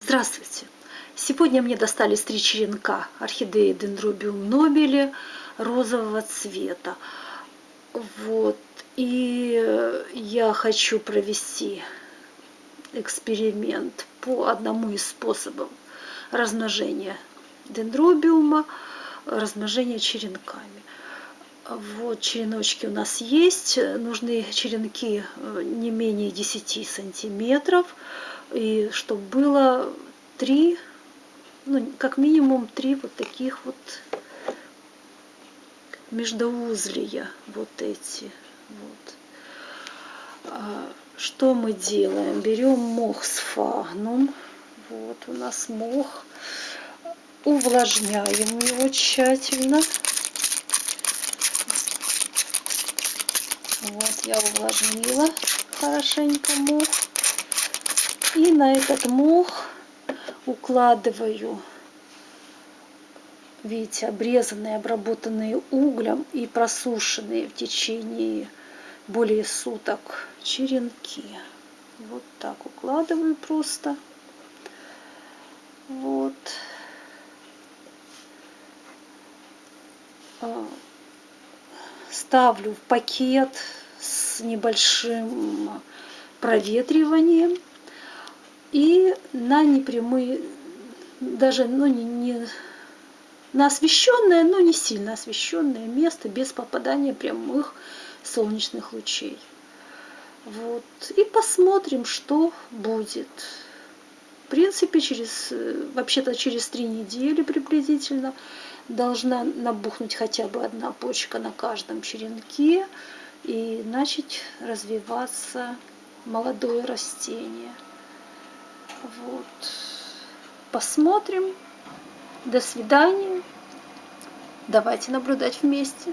Здравствуйте! Сегодня мне достались три черенка орхидеи Дендробиум нобели розового цвета. Вот. И я хочу провести эксперимент по одному из способов размножения дендробиума, размножения черенками. Вот череночки у нас есть. Нужны черенки э, не менее 10 сантиметров и чтобы было три, ну, как минимум три вот таких вот междоузлия, вот эти. Вот. А, что мы делаем? Берем мох с фагнум. Вот у нас мох. Увлажняем его тщательно. Вот я увлажнила хорошенько мох. И на этот мох укладываю, видите, обрезанные, обработанные углем и просушенные в течение более суток черенки. Вот так укладываю просто. Вот. Ставлю в пакет с небольшим проветриванием и на непрямые, даже ну, не, не на освещенное, но не сильно освещенное место без попадания прямых солнечных лучей. Вот. И посмотрим, что будет. В принципе, через, вообще-то через три недели приблизительно должна набухнуть хотя бы одна почка на каждом черенке и начать развиваться молодое растение. Вот. Посмотрим. До свидания. Давайте наблюдать вместе.